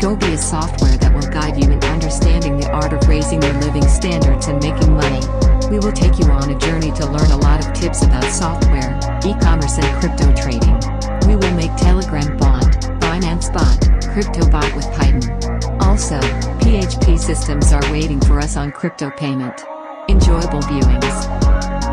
Gobi is software that will guide you in understanding the art of raising your living standards and making money. We will take you on a journey to learn a lot of tips about software, e-commerce and crypto trading. We will make Telegram bot, Binance bot, CryptoBot with Python. Also, PHP systems are waiting for us on crypto payment. Enjoyable viewings.